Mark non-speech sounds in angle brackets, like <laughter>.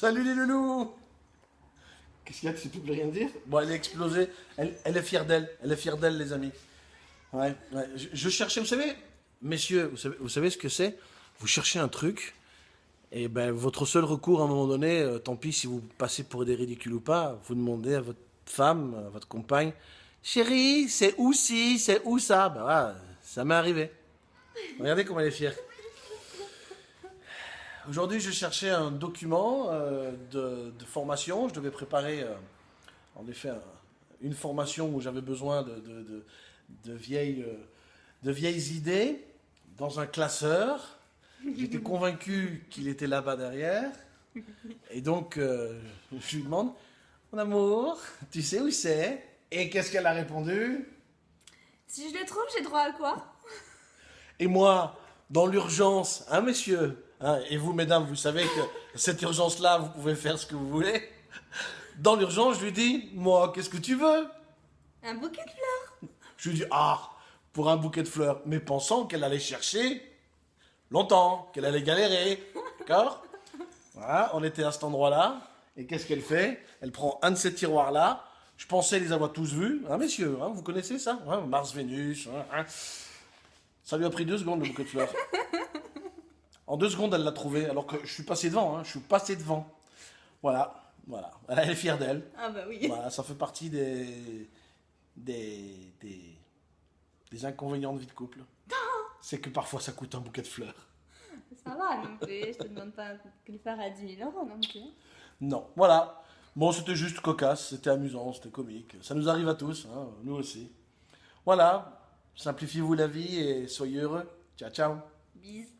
Salut les loulous Qu'est-ce qu'il y a Tu sais plus rien dire? Bon, elle est explosée. Elle, elle est fière d'elle. Elle est fière d'elle, les amis. Ouais, ouais. Je, je cherchais, vous savez, messieurs, vous savez, vous savez ce que c'est? Vous cherchez un truc, et ben votre seul recours à un moment donné, euh, tant pis si vous passez pour des ridicules ou pas, vous demandez à votre femme, à votre compagne, chérie, c'est où si, c'est où ça? Ben voilà, ça m'est arrivé. Regardez comme elle est fière. Aujourd'hui, je cherchais un document euh, de, de formation. Je devais préparer, euh, en effet, un- une formation où j'avais besoin de, de- de- de vieilles, euh, de vieilles idées dans un classeur. J'étais convaincu qu'il était là-bas derrière. Et donc, euh, je lui demande, mon amour, tu sais où c'est? Et qu'est-ce qu'elle a répondu? Si je le trouve, j'ai droit à quoi? Et moi, dans l'urgence, hein, messieurs, hein, et vous, mesdames, vous savez que cette urgence-là, vous pouvez faire ce que vous voulez. Dans l'urgence, je lui dis, moi, qu'est-ce que tu veux? Un bouquet de fleurs. Je lui dis, ah, pour un bouquet de fleurs, mais pensant qu'elle allait chercher longtemps, qu'elle allait galérer, d'accord? Voilà, on était à cet endroit-là, et qu'est-ce qu'elle fait? Elle prend un de ces tiroirs-là, je pensais les avoir tous vus, hein, messieurs, hein, vous connaissez ça? Hein, Mars, Vénus, hein. Ça lui a pris deux secondes, le bouquet de fleurs. En deux secondes, elle l'a trouvé, alors que je suis passé devant, hein, je suis passé devant. Voilà, voilà, elle est fière d'elle. Ah bah oui. Voilà, ça fait partie des, des, des, des inconvénients de vie de couple. <laughs> C'est que parfois ça coûte un bouquet de fleurs. Ça va non plus. Je te demande pas un bouquet de fleurs à 10 000 euros non plus. Non, voilà. Bon, c'était juste cocasse, c'était amusant, c'était comique. Ça nous arrive à tous, hein, nous aussi. Voilà, simplifiez-vous la vie et soyez heureux. Ciao, ciao. Bis.